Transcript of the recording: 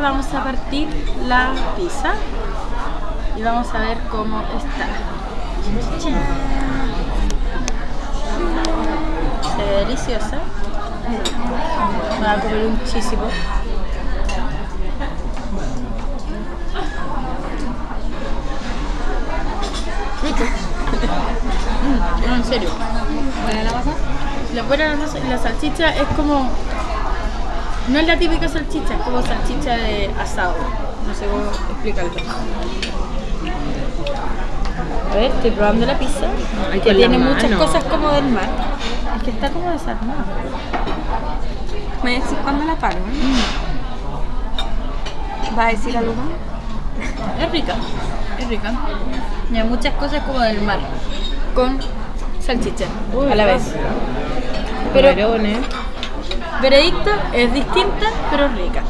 Vamos a partir la pizza y vamos a ver cómo está. Se ve deliciosa. Me voy a comer un muchísimo. Rico. No, en serio. ¿Buena la masa? La buena la masa y la salchicha es como. No es la típica salchicha, es como salchicha de asado. No sé cómo explicarlo. A ver, estoy probando la pizza. Ay, que tiene muchas cosas como del mar. Es que está como desarmada. ¿Me decís cuándo la paro? ¿Va a decir algo más? Es rica, es rica. Y hay muchas cosas como del mar. Con salchicha a la vez. Pero. Veredicto es distinta, pero rica.